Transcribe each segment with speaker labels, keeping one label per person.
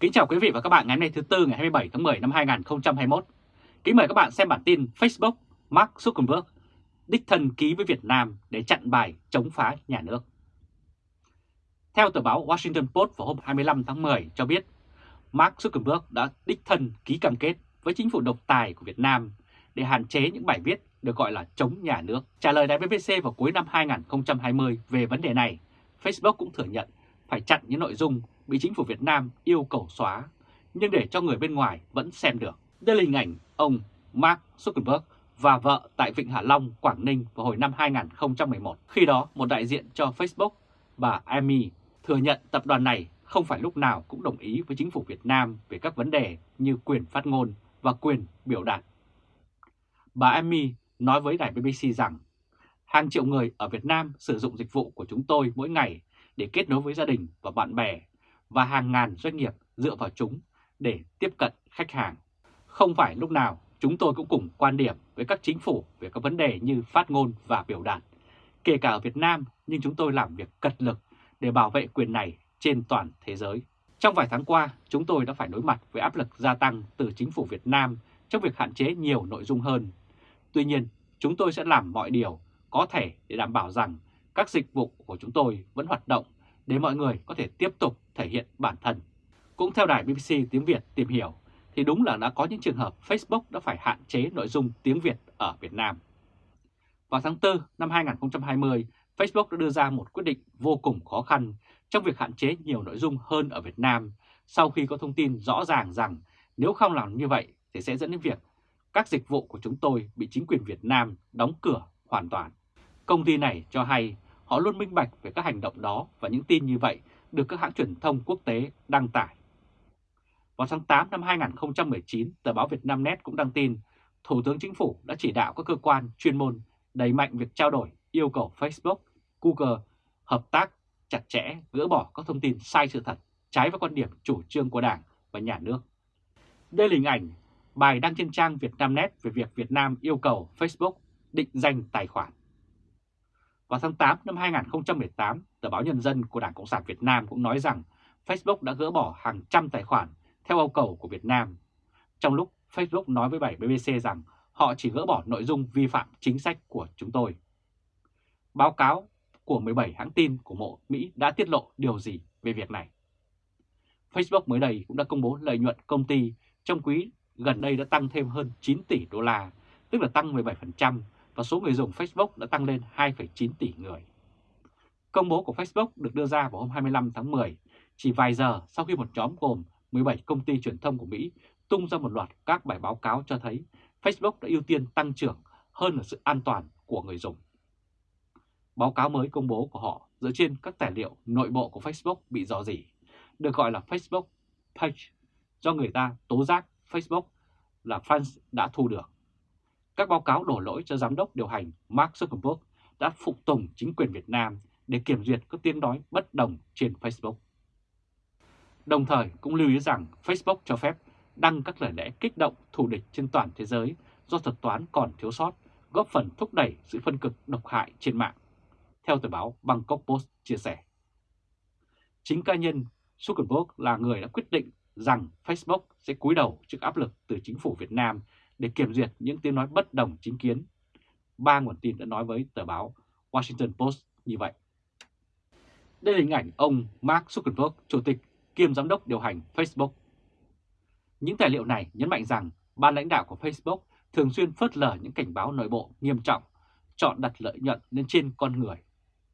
Speaker 1: Kính chào quý vị và các bạn ngày hôm nay thứ Tư ngày 27 tháng 10 năm 2021. Kính mời các bạn xem bản tin Facebook Mark Zuckerberg đích thân ký với Việt Nam để chặn bài chống phá nhà nước. Theo tờ báo Washington Post vào hôm 25 tháng 10 cho biết, Mark Zuckerberg đã đích thân ký cam kết với chính phủ độc tài của Việt Nam để hạn chế những bài viết được gọi là chống nhà nước. Trả lời đài BBC vào cuối năm 2020 về vấn đề này, Facebook cũng thừa nhận phải chặn những nội dung bị chính phủ Việt Nam yêu cầu xóa, nhưng để cho người bên ngoài vẫn xem được. Đây là hình ảnh ông Mark Zuckerberg và vợ tại Vịnh Hạ Long, Quảng Ninh vào hồi năm 2011. Khi đó, một đại diện cho Facebook, bà Amy, thừa nhận tập đoàn này không phải lúc nào cũng đồng ý với chính phủ Việt Nam về các vấn đề như quyền phát ngôn và quyền biểu đạt. Bà Amy nói với đài BBC rằng hàng triệu người ở Việt Nam sử dụng dịch vụ của chúng tôi mỗi ngày để kết nối với gia đình và bạn bè và hàng ngàn doanh nghiệp dựa vào chúng để tiếp cận khách hàng. Không phải lúc nào chúng tôi cũng cùng quan điểm với các chính phủ về các vấn đề như phát ngôn và biểu đạt. Kể cả ở Việt Nam, nhưng chúng tôi làm việc cật lực để bảo vệ quyền này trên toàn thế giới. Trong vài tháng qua, chúng tôi đã phải đối mặt với áp lực gia tăng từ chính phủ Việt Nam trong việc hạn chế nhiều nội dung hơn. Tuy nhiên, chúng tôi sẽ làm mọi điều có thể để đảm bảo rằng các dịch vụ của chúng tôi vẫn hoạt động để mọi người có thể tiếp tục thể hiện bản thân. Cũng theo đài BBC tiếng Việt tìm hiểu, thì đúng là đã có những trường hợp Facebook đã phải hạn chế nội dung tiếng Việt ở Việt Nam. Vào tháng 4 năm 2020, Facebook đã đưa ra một quyết định vô cùng khó khăn trong việc hạn chế nhiều nội dung hơn ở Việt Nam sau khi có thông tin rõ ràng rằng nếu không làm như vậy thì sẽ dẫn đến việc các dịch vụ của chúng tôi bị chính quyền Việt Nam đóng cửa hoàn toàn. Công ty này cho hay họ luôn minh bạch về các hành động đó và những tin như vậy được các hãng truyền thông quốc tế đăng tải. Vào tháng 8 năm 2019, tờ báo Việt Nam Net cũng đăng tin Thủ tướng Chính phủ đã chỉ đạo các cơ quan chuyên môn đẩy mạnh việc trao đổi yêu cầu Facebook, Google hợp tác chặt chẽ gỡ bỏ các thông tin sai sự thật, trái với quan điểm chủ trương của Đảng và Nhà nước. Đây là hình ảnh bài đăng trên trang Việt Nam Net về việc Việt Nam yêu cầu Facebook định danh tài khoản. Vào tháng 8 năm 2018, tờ báo Nhân dân của Đảng Cộng sản Việt Nam cũng nói rằng Facebook đã gỡ bỏ hàng trăm tài khoản theo yêu cầu của Việt Nam. Trong lúc Facebook nói với 7 BBC rằng họ chỉ gỡ bỏ nội dung vi phạm chính sách của chúng tôi. Báo cáo của 17 hãng tin của Mộ Mỹ đã tiết lộ điều gì về việc này? Facebook mới đây cũng đã công bố lợi nhuận công ty trong quý gần đây đã tăng thêm hơn 9 tỷ đô la, tức là tăng 17% và số người dùng Facebook đã tăng lên 2,9 tỷ người. Công bố của Facebook được đưa ra vào hôm 25 tháng 10, chỉ vài giờ sau khi một nhóm gồm 17 công ty truyền thông của Mỹ tung ra một loạt các bài báo cáo cho thấy Facebook đã ưu tiên tăng trưởng hơn là sự an toàn của người dùng. Báo cáo mới công bố của họ dựa trên các tài liệu nội bộ của Facebook bị dò dỉ, được gọi là Facebook Page, do người ta tố giác Facebook là fans đã thu được. Các báo cáo đổ lỗi cho giám đốc điều hành Mark Zuckerberg đã phục tùng chính quyền Việt Nam để kiểm duyệt các tiếng nói bất đồng trên Facebook. Đồng thời cũng lưu ý rằng Facebook cho phép đăng các lời lẽ kích động thù địch trên toàn thế giới do thuật toán còn thiếu sót, góp phần thúc đẩy sự phân cực độc hại trên mạng, theo tờ báo Bangkok Post chia sẻ. Chính cá nhân Zuckerberg là người đã quyết định rằng Facebook sẽ cúi đầu trước áp lực từ chính phủ Việt Nam để kiểm duyệt những tiếng nói bất đồng chính kiến. Ba nguồn tin đã nói với tờ báo Washington Post như vậy. Đây là hình ảnh ông Mark Zuckerberg, chủ tịch kiêm giám đốc điều hành Facebook. Những tài liệu này nhấn mạnh rằng ban lãnh đạo của Facebook thường xuyên phớt lờ những cảnh báo nội bộ nghiêm trọng, chọn đặt lợi nhuận lên trên con người.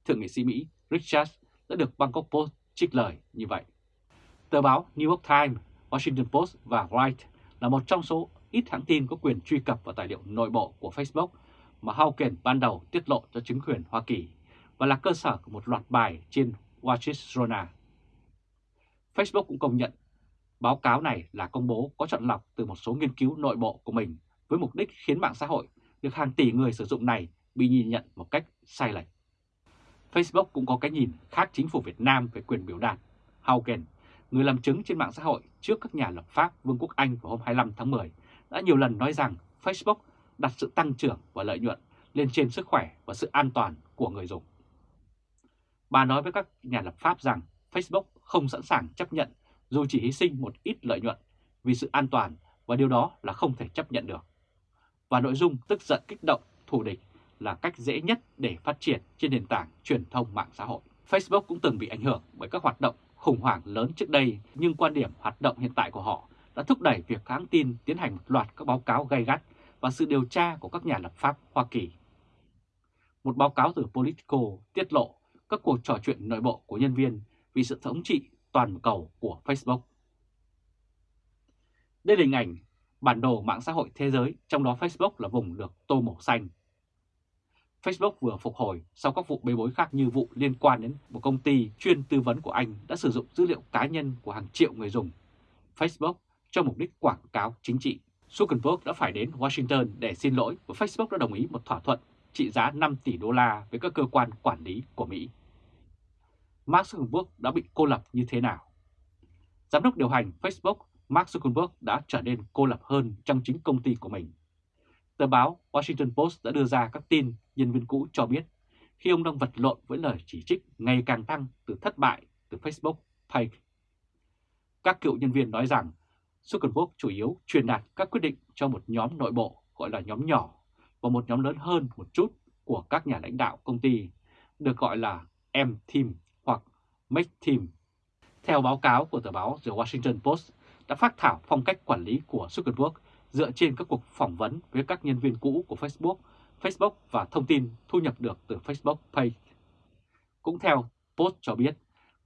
Speaker 1: Thượng nghị sĩ Mỹ Richard đã được Bangkok Post trích lời như vậy. Tờ báo New York Times, Washington Post và Wright là một trong số ít hãng tin có quyền truy cập vào tài liệu nội bộ của Facebook mà Hawken ban đầu tiết lộ cho chứng quyền Hoa Kỳ và là cơ sở của một loạt bài trên Wall Street Facebook cũng công nhận báo cáo này là công bố có chọn lọc từ một số nghiên cứu nội bộ của mình với mục đích khiến mạng xã hội được hàng tỷ người sử dụng này bị nhìn nhận một cách sai lệch. Facebook cũng có cái nhìn khác chính phủ Việt Nam về quyền biểu đạt. Haugen, người làm chứng trên mạng xã hội trước các nhà lập pháp Vương quốc Anh vào hôm 25 tháng 10, đã nhiều lần nói rằng Facebook đặt sự tăng trưởng và lợi nhuận lên trên sức khỏe và sự an toàn của người dùng. Bà nói với các nhà lập pháp rằng Facebook không sẵn sàng chấp nhận dù chỉ hy sinh một ít lợi nhuận vì sự an toàn và điều đó là không thể chấp nhận được. Và nội dung tức giận kích động, thù địch là cách dễ nhất để phát triển trên nền tảng truyền thông mạng xã hội. Facebook cũng từng bị ảnh hưởng bởi các hoạt động khủng hoảng lớn trước đây, nhưng quan điểm hoạt động hiện tại của họ đã thúc đẩy việc hãng tin tiến hành một loạt các báo cáo gay gắt và sự điều tra của các nhà lập pháp Hoa Kỳ. Một báo cáo từ Politico tiết lộ các cuộc trò chuyện nội bộ của nhân viên vì sự thống trị toàn cầu của Facebook. Đây là hình ảnh bản đồ mạng xã hội thế giới, trong đó Facebook là vùng được tô màu xanh. Facebook vừa phục hồi sau các vụ bê bối khác như vụ liên quan đến một công ty chuyên tư vấn của Anh đã sử dụng dữ liệu cá nhân của hàng triệu người dùng Facebook cho mục đích quảng cáo chính trị. Zuckerberg đã phải đến Washington để xin lỗi và Facebook đã đồng ý một thỏa thuận trị giá 5 tỷ đô la với các cơ quan quản lý của Mỹ. Mark Zuckerberg đã bị cô lập như thế nào? Giám đốc điều hành Facebook Mark Zuckerberg đã trở nên cô lập hơn trong chính công ty của mình. Tờ báo Washington Post đã đưa ra các tin nhân viên cũ cho biết, khi ông đang vật lộn với lời chỉ trích ngày càng tăng từ thất bại từ Facebook Page. Các cựu nhân viên nói rằng Zuckerberg chủ yếu truyền đạt các quyết định cho một nhóm nội bộ gọi là nhóm nhỏ và một nhóm lớn hơn một chút của các nhà lãnh đạo công ty được gọi là M-Team hoặc Make Team. Theo báo cáo của tờ báo The Washington Post đã phát thảo phong cách quản lý của Zuckerberg dựa trên các cuộc phỏng vấn với các nhân viên cũ của Facebook, Facebook và thông tin thu nhập được từ Facebook Pay. Cũng theo Post cho biết,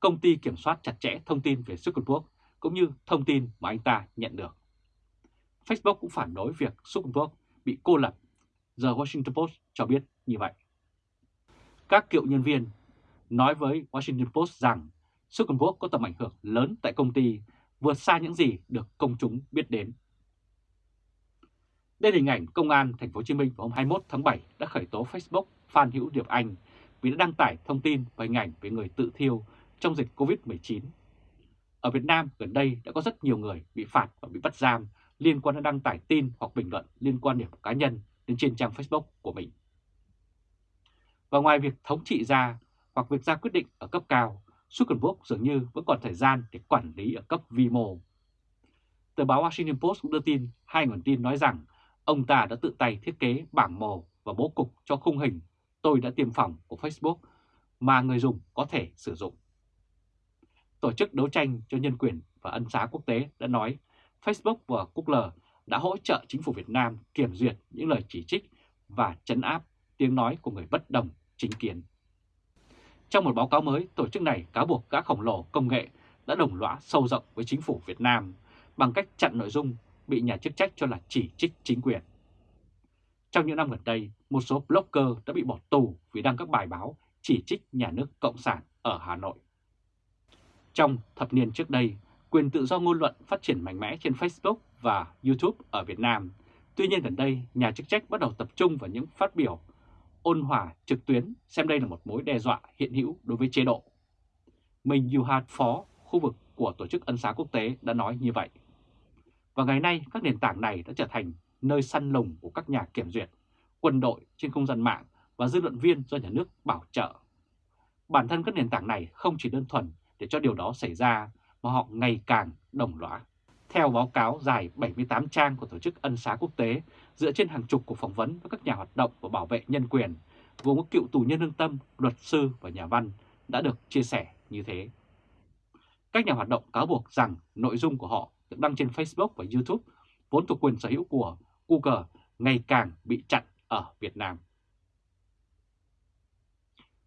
Speaker 1: công ty kiểm soát chặt chẽ thông tin về Zuckerberg cũng như thông tin mà anh ta nhận được. Facebook cũng phản đối việc Zuckerberg bị cô lập. The Washington Post cho biết như vậy. Các cựu nhân viên nói với Washington Post rằng Zuckerberg có tầm ảnh hưởng lớn tại công ty, vượt xa những gì được công chúng biết đến. Đây là hình ảnh Công an Thành phố Hồ Chí Minh vào hôm 21 tháng 7 đã khởi tố Facebook Phan Hữu Điệp Anh vì đã đăng tải thông tin và hình ảnh về người tự thiêu trong dịch Covid-19. Ở Việt Nam gần đây đã có rất nhiều người bị phạt và bị bắt giam liên quan đến đăng tải tin hoặc bình luận liên quan điểm cá nhân đến trên trang Facebook của mình. Và ngoài việc thống trị ra hoặc việc ra quyết định ở cấp cao, Zuckerberg dường như vẫn còn thời gian để quản lý ở cấp vi mô. Tờ báo Washington Post cũng đưa tin hai nguồn tin nói rằng ông ta đã tự tay thiết kế bảng màu và bố cục cho khung hình tôi đã tiêm phòng của Facebook mà người dùng có thể sử dụng. Tổ chức đấu tranh cho nhân quyền và ân xá quốc tế đã nói Facebook và Google đã hỗ trợ chính phủ Việt Nam kiểm duyệt những lời chỉ trích và chấn áp tiếng nói của người bất đồng chính kiến. Trong một báo cáo mới, tổ chức này cáo buộc các khổng lồ công nghệ đã đồng lõa sâu rộng với chính phủ Việt Nam bằng cách chặn nội dung bị nhà chức trách cho là chỉ trích chính quyền. Trong những năm gần đây, một số blogger đã bị bỏ tù vì đăng các bài báo chỉ trích nhà nước Cộng sản ở Hà Nội. Trong thập niên trước đây, quyền tự do ngôn luận phát triển mạnh mẽ trên Facebook và YouTube ở Việt Nam. Tuy nhiên gần đây, nhà chức trách bắt đầu tập trung vào những phát biểu ôn hòa trực tuyến xem đây là một mối đe dọa hiện hữu đối với chế độ. Minh Yuhat, Phó, khu vực của Tổ chức Ân xá Quốc tế đã nói như vậy. Và ngày nay, các nền tảng này đã trở thành nơi săn lùng của các nhà kiểm duyệt, quân đội trên không gian mạng và dư luận viên do nhà nước bảo trợ. Bản thân các nền tảng này không chỉ đơn thuần để cho điều đó xảy ra, mà họ ngày càng đồng lõa. Theo báo cáo dài 78 trang của Tổ chức Ân xá Quốc tế, dựa trên hàng chục cuộc phỏng vấn với các nhà hoạt động và bảo vệ nhân quyền, gồm các cựu tù nhân lương tâm, luật sư và nhà văn, đã được chia sẻ như thế. Các nhà hoạt động cáo buộc rằng nội dung của họ được đăng trên Facebook và YouTube, vốn thuộc quyền sở hữu của Google, ngày càng bị chặn ở Việt Nam.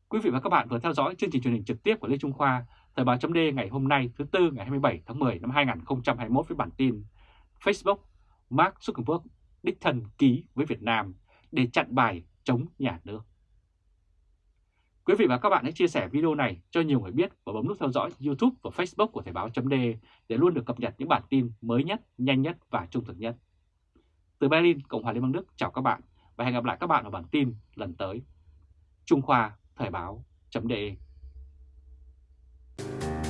Speaker 1: Quý vị và các bạn vừa theo dõi chương trình truyền hình trực tiếp của Lê Trung Khoa, Tờ báo chấm ngày hôm nay thứ Tư ngày 27 tháng 10 năm 2021 với bản tin Facebook Mark Zuckerberg đích thân ký với Việt Nam để chặn bài chống nhà nước. Quý vị và các bạn hãy chia sẻ video này cho nhiều người biết và bấm nút theo dõi YouTube và Facebook của Thời báo .d để luôn được cập nhật những bản tin mới nhất, nhanh nhất và trung thực nhất. Từ Berlin, Cộng hòa Liên bang Đức chào các bạn và hẹn gặp lại các bạn ở bản tin lần tới. Trung Khoa Thời báo chấm